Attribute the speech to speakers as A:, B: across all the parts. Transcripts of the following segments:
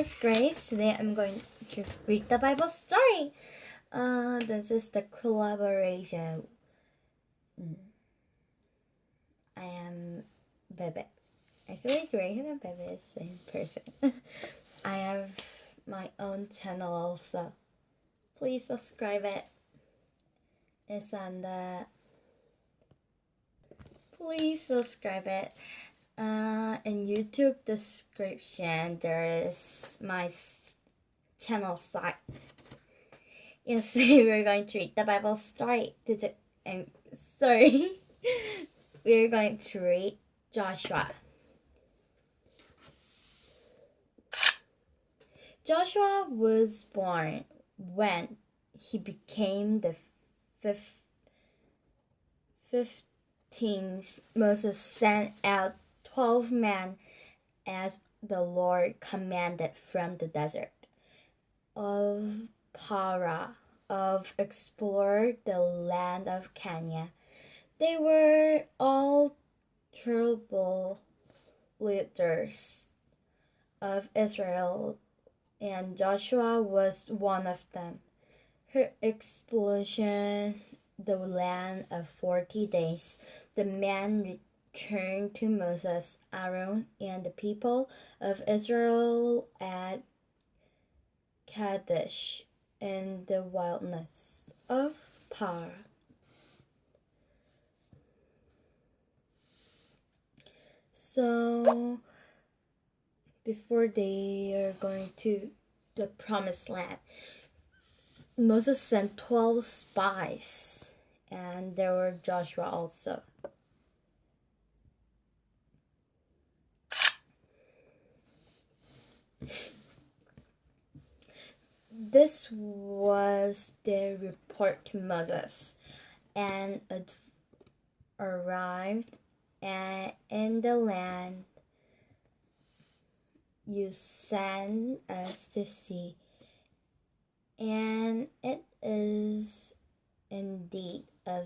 A: is Grace. Today I'm going to read the Bible story. Uh, this is the collaboration. Mm. I am Bebe. Actually, Grace and Bebe is the same person. I have my own channel also. Please subscribe it. It's on the. Please subscribe it. Uh, in YouTube description, there is my channel site. Yes, we're going to read the Bible story. Did it? I'm sorry. we're going to read Joshua. Joshua was born when he became the fifth, fifteenth Moses sent out twelve men as the Lord commanded from the desert of Paran of explore the land of Canaan. They were all trouble leaders of Israel, and Joshua was one of them. Her explosion the land of forty days. The man turned to Moses, Aaron, and the people of Israel at Kadesh in the wilderness of Par. So, before they are going to the promised land, Moses sent 12 spies, and there were Joshua also. This was the report to Moses, and it arrived uh, in the land you sent us to see, and it is indeed a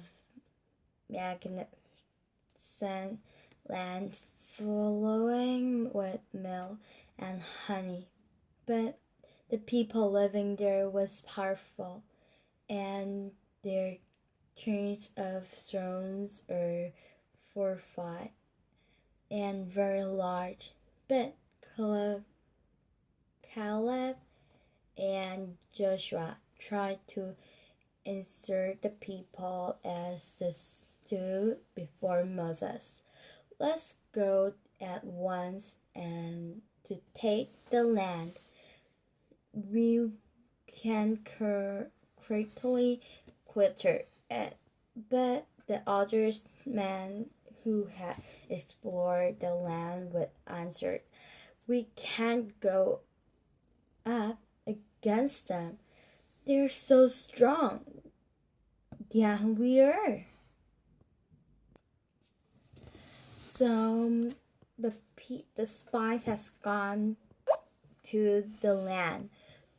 A: magnificent land flowing with milk and honey. But the people living there was powerful, and their chains of stones are fortified and very large. But Caleb, Caleb and Joshua tried to insert the people as the stood before Moses. Let's go at once and to take the land. We can quickly quitter it, but the other men who had explored the land would answer, We can't go up against them. They're so strong. Yeah, we are. So the the spies has gone to the land,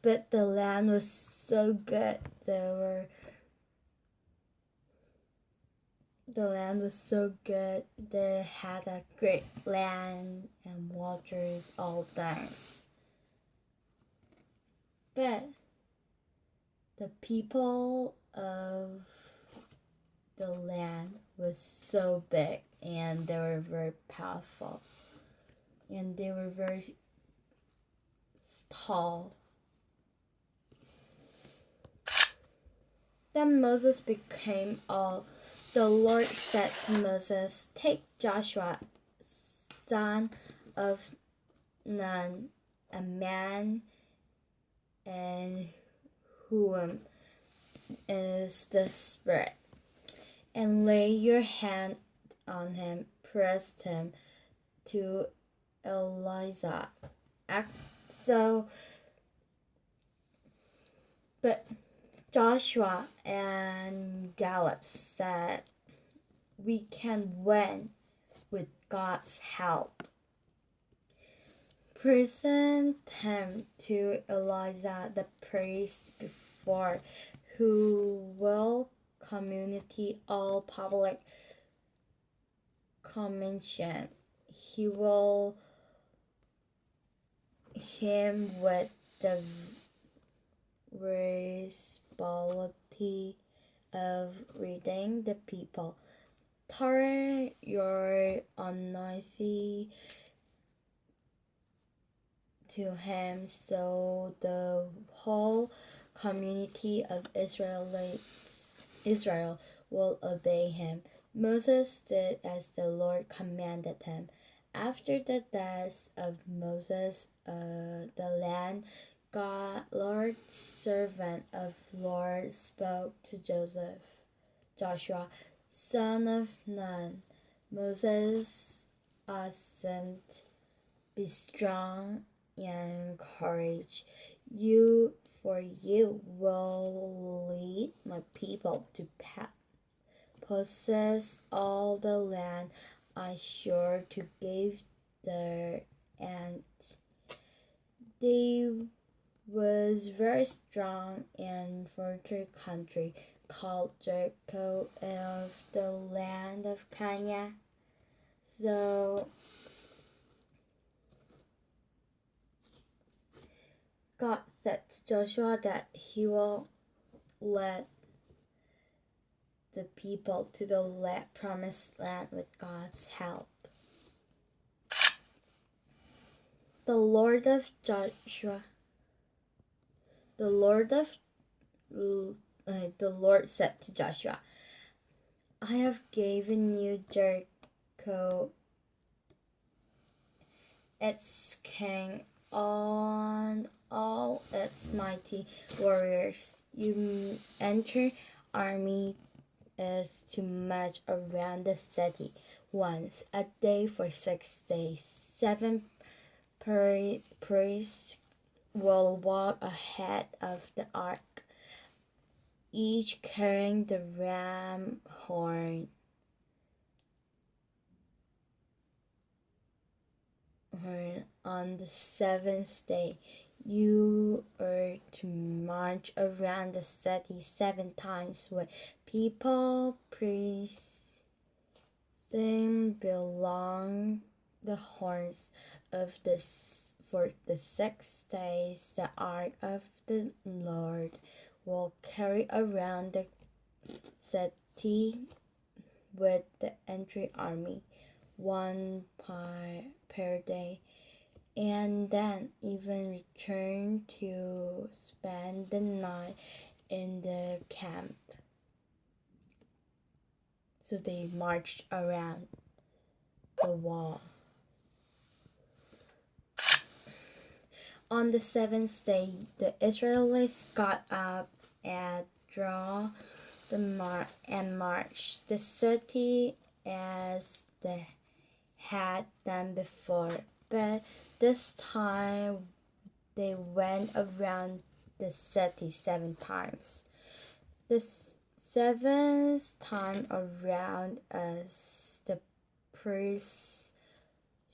A: but the land was so good. There were the land was so good. They had a great land and waters, all things. But the people of the land was so big and they were very powerful and they were very tall. Then Moses became all. The Lord said to Moses, Take Joshua, son of Nun, a man and whom is the Spirit, and lay your hand on him, pressed him to Eleazar. So, but Joshua and Caleb said, We can win with God's help. Present him to Eleazar the priest before, who will community all public commission. He will him with the responsibility of reading the people. Turn your anointing to him so the whole community of Israelites Israel will obey him. Moses did as the Lord commanded him. After the death of Moses, uh, the land, God, Lord's servant of Lord, spoke to Joseph, Joshua, son of Nun. Moses sent, be strong and courage. You, for you will lead my people to possess all the land I sure to give their aunt. They was very strong and fertile country called Jericho of the land of Canaan. So God said to Joshua that he will let the people to the land, promised land with God's help. The Lord of Joshua, the Lord of uh, the Lord said to Joshua, I have given you Jericho, its king, on all its mighty warriors. You enter army is to march around the city once a day for six days. Seven priests will walk ahead of the ark, each carrying the ram horn. On the seventh day, you are to march around the city seven times with people, priests, sing belong the horns of this for the six days the ark of the Lord will carry around the city with the entry army one per, per day and then even return to spend the night in the camp. So they marched around the wall. On the seventh day, the Israelites got up and draw the mar and marched the city as they had done before but this time they went around the city seven times. The seventh time around, as the priests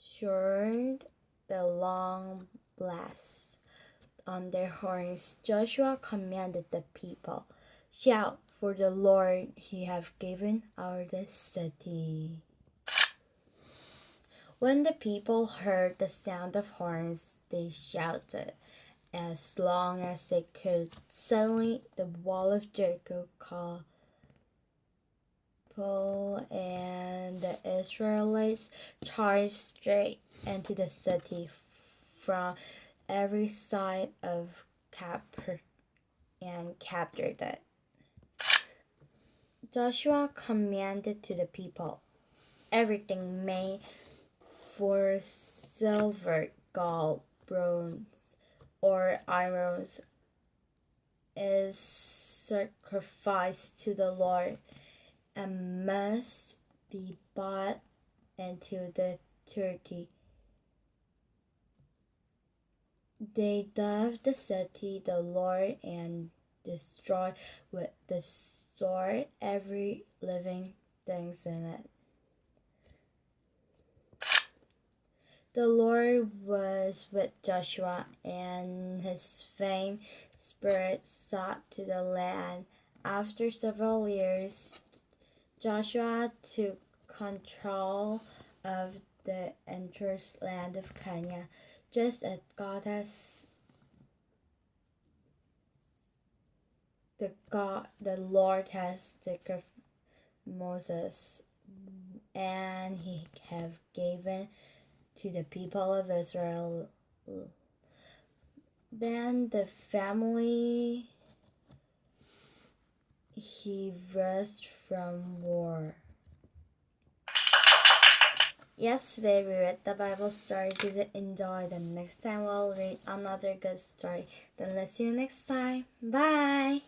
A: showed the long blast on their horns, Joshua commanded the people, Shout, for the Lord he have given our city. When the people heard the sound of horns, they shouted as long as they could. Suddenly, the wall of Jericho called and the Israelites charged straight into the city from every side of Capper and captured it. Joshua commanded to the people, everything made for silver, gold, bronze, or iron is sacrificed to the Lord and must be bought into the thirty. They dove the city, the Lord, and destroy with the sword every living things in it. The Lord was with Joshua, and his fame spirit sought to the land. After several years, Joshua took control of the entire land of Canaan. just as God has the God the Lord has taken Moses and he have given to the people of Israel then the family he rest from war. Yesterday we read the Bible story. Did you enjoy? The next time we'll read another good story. Then let's see you next time. Bye.